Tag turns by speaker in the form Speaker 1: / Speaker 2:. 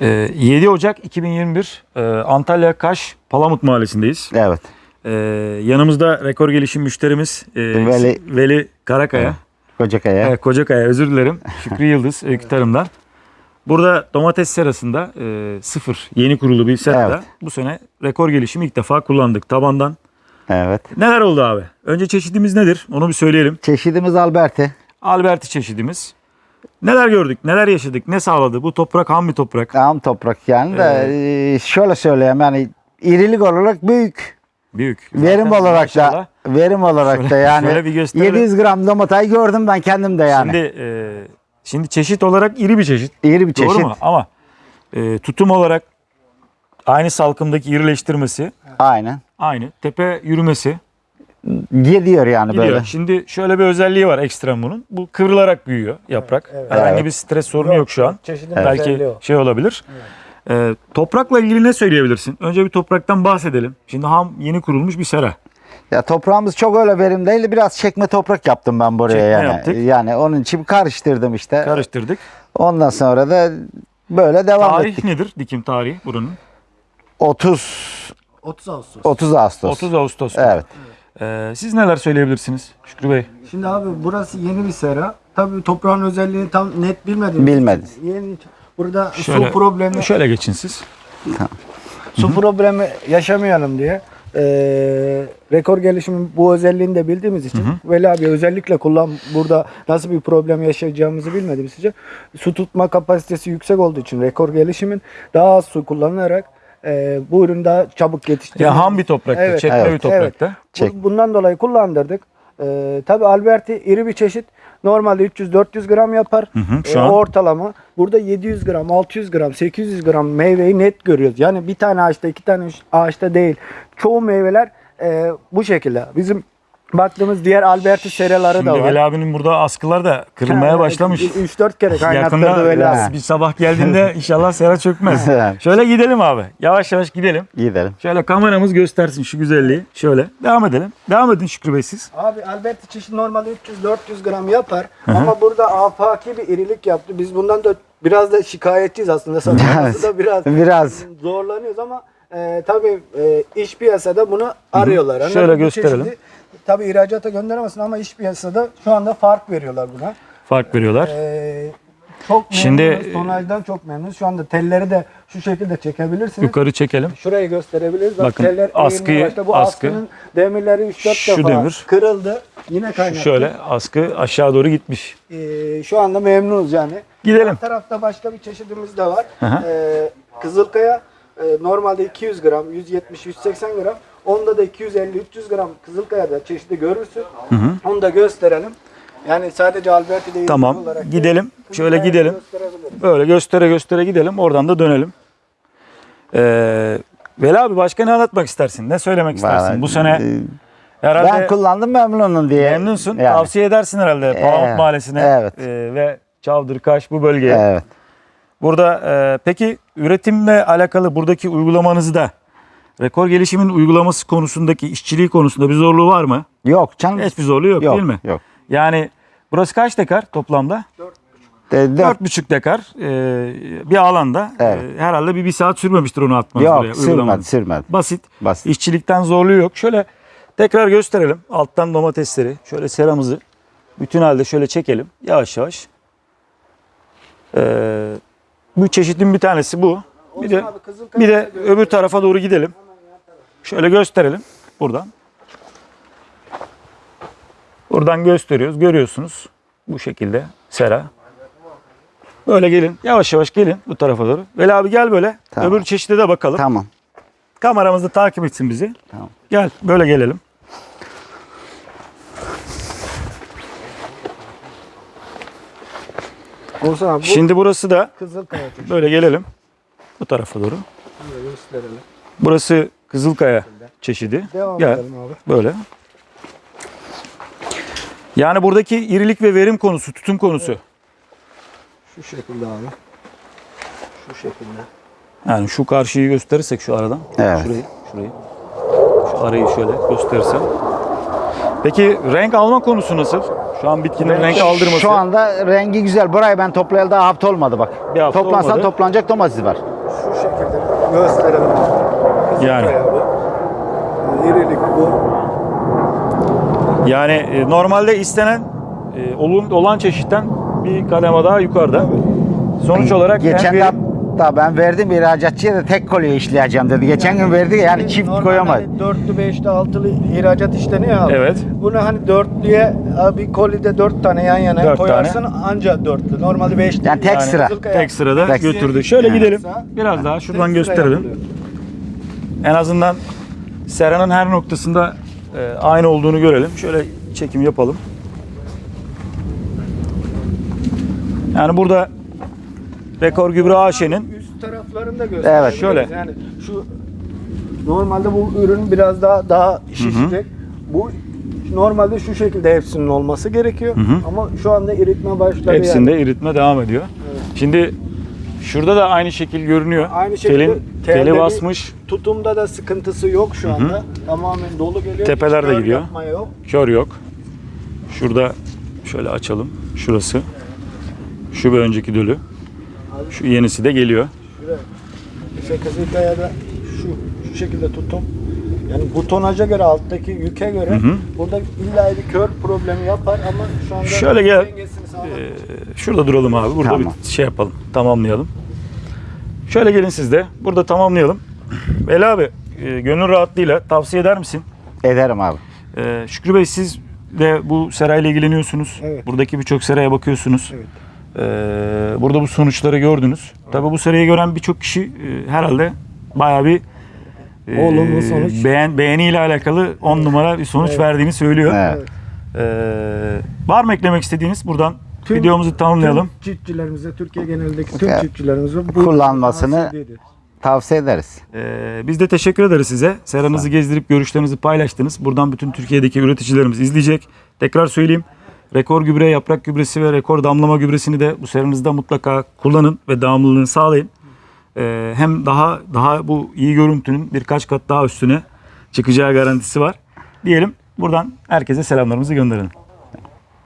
Speaker 1: Ee, 7 Ocak 2021 e, Antalya Kaş Palamut Mahallesi'ndeyiz.
Speaker 2: Evet.
Speaker 1: Ee, yanımızda rekor gelişim müşterimiz e,
Speaker 2: Veli-
Speaker 1: Veli Karakaya.
Speaker 2: Evet. Kocakaya.
Speaker 1: Evet, Kocakaya özür dilerim. Şükrü Yıldız Öykü Tarım'dan. Burada domates serasında e, sıfır yeni kurulu bir serada
Speaker 2: Evet.
Speaker 1: bu sene rekor gelişimi ilk defa kullandık tabandan.
Speaker 2: Evet.
Speaker 1: Neler oldu abi? Önce çeşidimiz nedir? Onu bir söyleyelim.
Speaker 2: Çeşidimiz Alberti.
Speaker 1: Alberti çeşidimiz. Neler gördük, neler yaşadık, ne sağladı? Bu toprak ham bir toprak.
Speaker 2: Am toprak yani de e, şöyle söyleyeyim yani irilik olarak büyük.
Speaker 1: Büyük.
Speaker 2: Verim
Speaker 1: Zaten
Speaker 2: olarak
Speaker 1: maşallah.
Speaker 2: da verim olarak da
Speaker 1: şöyle
Speaker 2: yani
Speaker 1: bir gösterelim.
Speaker 2: 700 gram domatayı gördüm ben kendim de yani.
Speaker 1: Şimdi, e, şimdi çeşit olarak iri bir çeşit.
Speaker 2: İri bir
Speaker 1: Doğru
Speaker 2: çeşit.
Speaker 1: mu? Ama e, tutum olarak aynı salkımdaki irileştirmesi
Speaker 2: Aynen.
Speaker 1: aynı. Tepe yürümesi
Speaker 2: Gidiyor yani
Speaker 1: gidiyor.
Speaker 2: böyle.
Speaker 1: Şimdi şöyle bir özelliği var ekstrem bunun. Bu kıvrılarak büyüyor yaprak.
Speaker 3: Evet, evet.
Speaker 1: Herhangi
Speaker 2: Evet.
Speaker 1: bir stres sorunu yok şu an.
Speaker 3: Çeşidin
Speaker 1: Belki
Speaker 3: özelliği o.
Speaker 1: şey olabilir. E, toprakla ilgili ne söyleyebilirsin? Önce bir topraktan bahsedelim. Şimdi ham yeni kurulmuş bir sera.
Speaker 2: Ya toprağımız çok öyle verim değil. Biraz çekme toprak yaptım ben buraya
Speaker 1: Çekme
Speaker 2: yani.
Speaker 1: yaptık.
Speaker 2: Yani onun için karıştırdım işte.
Speaker 1: Karıştırdık.
Speaker 2: Ondan sonra da böyle devam
Speaker 1: Tarih
Speaker 2: ettik.
Speaker 1: nedir dikim tarihi buranın?
Speaker 2: 30
Speaker 3: 30 Ağustos.
Speaker 2: 30 Ağustos.
Speaker 1: 30 Ağustos.
Speaker 2: Evet.
Speaker 1: Ee, siz neler söyleyebilirsiniz Şükrü Bey?
Speaker 3: Şimdi abi burası yeni bir sera. Tabii toprağın özelliğini tam net bilmediğimiz
Speaker 2: Bilmedik.
Speaker 3: için Yeni, burada
Speaker 1: Şöyle,
Speaker 3: su problemi
Speaker 1: Şöyle geçin siz.
Speaker 3: su problemi yaşamayalım diye eee, rekor gelişimin bu özelliğini de bildiğimiz için Veli abi özellikle kullan burada nasıl bir problem yaşayacağımızı bilmediğimiz için su tutma kapasitesi yüksek olduğu için rekor gelişimin daha az su kullanarak eee, bu ürün daha çabuk yetiştirmek.
Speaker 1: Ya ham bir toprakta,
Speaker 3: Evet,
Speaker 1: çekme
Speaker 2: evet,
Speaker 1: bir toprakta.
Speaker 2: Çek.
Speaker 3: Bundan dolayı kullandırdık. Ee, tabii Alberti iri bir çeşit. Normalde 300-400 gram yapar.
Speaker 1: hı, şu
Speaker 3: Ee,
Speaker 1: an-
Speaker 3: ortalama. Burada 700 gram, 600 gram, 800 gram meyveyi net görüyoruz. Yani bir tane ağaçta, iki tane ağaçta değil. Çoğu meyveler e, bu şekilde. Bizim baktığımız diğer Alberti seraları
Speaker 1: Şimdi
Speaker 3: da var.
Speaker 1: Veli abinin burada askılar da kırılmaya başlamış.
Speaker 3: 3-4 kere kaynattırdı
Speaker 1: Yakında
Speaker 3: Veli abi.
Speaker 1: bir sabah geldiğinde inşallah sera çökmez. Şöyle gidelim abi. Yavaş yavaş gidelim.
Speaker 2: Gidelim.
Speaker 1: Şöyle kameramız göstersin şu güzelliği. Şöyle devam edelim. Devam edin Şükrü Bey siz.
Speaker 3: Abi Alberti çeşit normalde 300-400 gram yapar ama burada afaki bir irilik yaptı. Biz bundan da biraz da şikayetçiyiz aslında. Satılması da biraz
Speaker 2: Biraz.
Speaker 3: zorlanıyoruz ama e, tabii e, iş piyasada bunu arıyorlar. Hani
Speaker 1: Şöyle
Speaker 3: bu
Speaker 1: gösterelim.
Speaker 3: çeşidi Tabii ihracata gönderemezsin ama iş piyasada şu anda fark veriyorlar buna.
Speaker 1: Fark veriyorlar.
Speaker 3: E, çok
Speaker 1: Şimdi-
Speaker 3: memnunuz. Tonajdan çok memnunuz. Şu anda telleri de şu şekilde çekebilirsiniz.
Speaker 1: Yukarı çekelim.
Speaker 3: Şurayı gösterebiliriz. Bak,
Speaker 1: Bakın,
Speaker 3: teller
Speaker 1: askıyı-
Speaker 3: başladı. Bu
Speaker 1: askı.
Speaker 3: askının demirleri 3-4
Speaker 1: Şu
Speaker 3: defa
Speaker 1: demir.
Speaker 3: kırıldı. Yine kaynattı.
Speaker 1: Şöyle askı aşağı doğru gitmiş.
Speaker 3: Ee, şu anda memnunuz yani.
Speaker 1: Gidelim.
Speaker 3: Yan tarafta başka bir çeşidimiz de var.
Speaker 1: Hı hı.
Speaker 3: Ee, Kızılkaya e, normalde 200 gram, 170-180 gram. Onda da 250-300 gram Kızılkaya'da çeşidi görürsün. Onu da gösterelim. Yani sadece Alberti değil
Speaker 1: Tamam,
Speaker 3: olarak
Speaker 1: gidelim. Şöyle gidelim. Böyle göstere göstere gidelim. Oradan da dönelim. Ee, Veli abi başka ne anlatmak istersin? Ne söylemek istersin?
Speaker 2: Vallahi,
Speaker 1: Bu sene
Speaker 2: e,
Speaker 1: herhalde
Speaker 2: ben kullandım memnunum diye.
Speaker 1: memnunsun.
Speaker 2: Yani.
Speaker 1: Tavsiye edersin herhalde Palamut
Speaker 2: Evet,
Speaker 1: Mahallesi'ne
Speaker 2: evet.
Speaker 1: e, ve Çavdırkaş bu bölgeye.
Speaker 2: Evet.
Speaker 1: Burada e, peki üretimle alakalı buradaki uygulamanızda rekor gelişimin uygulaması konusundaki işçiliği konusunda bir zorluğu var mı?
Speaker 2: Yok canım.
Speaker 1: Hiçbir zorluğu yok,
Speaker 2: yok,
Speaker 1: değil mi?
Speaker 2: Yok.
Speaker 1: Yani burası kaç dekar toplamda?
Speaker 2: De, de-
Speaker 1: Dört buçuk dekar e, bir alanda
Speaker 2: Evet.
Speaker 1: e, herhalde bir, bir saat sürmemiştir onu atmanız buraya.
Speaker 2: yok
Speaker 1: uygulamanız.
Speaker 2: sürmedi sürmedi.
Speaker 1: Basit.
Speaker 2: Basit.
Speaker 1: İşçilikten zorluğu yok. Şöyle tekrar gösterelim. Alttan domatesleri, şöyle seramızı bütün halde şöyle çekelim. Yavaş yavaş. Ee, bu çeşitin bir tanesi bu. Bir de bir de öbür tarafa doğru gidelim. Şöyle gösterelim buradan. Buradan gösteriyoruz. Görüyorsunuz. Bu şekilde sera. Böyle gelin. Yavaş yavaş gelin bu tarafa doğru. Veli abi gel böyle.
Speaker 2: Tamam.
Speaker 1: Öbür çeşide de bakalım.
Speaker 2: Tamam.
Speaker 1: Kameramızda takip etsin bizi.
Speaker 2: Tamam.
Speaker 1: Gel böyle gelelim.
Speaker 3: Olsun abi bu
Speaker 1: Şimdi burası da
Speaker 3: Kızılkaya çeşidi.
Speaker 1: böyle gelelim. Bu tarafa doğru.
Speaker 3: Böyle gösterelim.
Speaker 1: Burası Kızılkaya çeşidi.
Speaker 3: Devam
Speaker 1: Gel
Speaker 3: edelim abi.
Speaker 1: böyle. Yani buradaki irilik ve verim konusu, tutum konusu.
Speaker 3: Şu şekilde abi. Şu şekilde.
Speaker 1: Yani şu karşıyı gösterirsek şu aradan.
Speaker 2: Evet.
Speaker 1: Şurayı, şurayı. Şu arayı şöyle gösterirsem. Peki renk alma konusu nasıl? Şu an bitkinin renk aldırması.
Speaker 2: Şu anda rengi güzel. Burayı ben toplayalı daha hafta olmadı bak.
Speaker 1: Bir hafta
Speaker 2: Toplansan
Speaker 1: olmadı.
Speaker 2: toplanacak domates var.
Speaker 3: Şu şekilde gösterelim.
Speaker 1: Yani.
Speaker 3: Abi. İrilik bu.
Speaker 1: Yani e, normalde istenen e, olun, olan çeşitten bir kademe daha yukarıda. Sonuç olarak
Speaker 2: Geçen
Speaker 1: hem
Speaker 2: de
Speaker 1: verim-
Speaker 2: hatta ben verdim ihracatçıya da tek kolye işleyeceğim dedi. Geçen gün verdi ya, yani çift koyamadı.
Speaker 3: Hani dörtlü, beşli, altılı ihracat işleniyor abi.
Speaker 1: Evet.
Speaker 3: Bunu hani dörtlüye bir kolide dört tane yan yana
Speaker 1: Dört
Speaker 3: koyarsın anca dörtlü. Normalde beşli.
Speaker 2: Yani tek sıra.
Speaker 3: Kızılkaya-
Speaker 1: tek sırada
Speaker 2: Tek-
Speaker 1: götürdü. Şöyle
Speaker 2: Yani.
Speaker 1: gidelim. Biraz daha şuradan
Speaker 3: sıra
Speaker 1: gösterelim.
Speaker 3: yapılıyor.
Speaker 1: En azından seranın her noktasında e, aynı olduğunu görelim. Şöyle çekim yapalım. Yani burada Rekor Gübre AŞ'nin
Speaker 3: Üst taraflarını da gösterelim.
Speaker 2: Evet.
Speaker 1: Şöyle.
Speaker 3: Yani şu normalde bu ürün biraz daha daha şişecek. Bu normalde şu şekilde hepsinin olması gerekiyor.
Speaker 1: hı.
Speaker 3: Ama şu anda eritme başladı
Speaker 1: hepsinde
Speaker 3: yani.
Speaker 1: eritme devam ediyor. Şimdi şurada da aynı şekil görünüyor.
Speaker 3: Aynı şekilde
Speaker 1: Telin, teli basmış,
Speaker 3: Tutumda da sıkıntısı yok şu anda. Tamamen dolu geliyor.
Speaker 1: Tepeler de gidiyor.
Speaker 3: yok.
Speaker 1: kör yok. Şurada şöyle açalım. Şurası. Şu bir önceki dölü. Şu yenisi de geliyor.
Speaker 3: Şuraya. İşte kızılkaya da şu, şu şekilde tutum. Yani bu tonaja göre alttaki yüke göre
Speaker 1: Hı hı.
Speaker 3: burada illa bir kör problemi yapar ama şu anda
Speaker 1: Şöyle gel. Ee, şurada duralım abi. Burada
Speaker 2: Tamam.
Speaker 1: bir şey yapalım. Tamamlayalım. Şöyle gelin siz de. Burada tamamlayalım. Veli abi e, gönül rahatlığıyla tavsiye eder misin?
Speaker 2: Ederim abi.
Speaker 1: Ee, Şükrü Bey siz de bu serayla ilgileniyorsunuz.
Speaker 3: Evet.
Speaker 1: Buradaki birçok seraya bakıyorsunuz.
Speaker 3: Evet.
Speaker 1: Ee, burada bu sonuçları gördünüz. Tabii bu serayı gören birçok kişi e, herhalde bayağı bir e,
Speaker 3: Olumlu sonuç.
Speaker 1: beğen, beğeniyle alakalı 10 numara bir sonuç
Speaker 3: Evet.
Speaker 1: verdiğini söylüyor.
Speaker 2: Evet.
Speaker 1: Ee, var mı eklemek istediğiniz? Buradan
Speaker 3: Tüm-
Speaker 1: videomuzu tamamlayalım.
Speaker 3: Tüm çiftçilerimize, Türkiye genelindeki tüm çiftçilerimize bu
Speaker 2: Kullanmasını-
Speaker 3: tavsiye ederiz.
Speaker 2: Tavsiye ederiz.
Speaker 1: Ee, biz de teşekkür ederiz size. Seranızı gezdirip görüşlerinizi paylaştınız. Buradan bütün Türkiye'deki üreticilerimiz izleyecek. Tekrar söyleyeyim. Rekor gübre, yaprak gübresi ve rekor damlama gübresini de bu seranızda mutlaka kullanın ve devamlılığını sağlayın. Ee, hem daha daha bu iyi görüntünün birkaç kat daha üstüne çıkacağı garantisi var. Diyelim buradan herkese selamlarımızı gönderelim.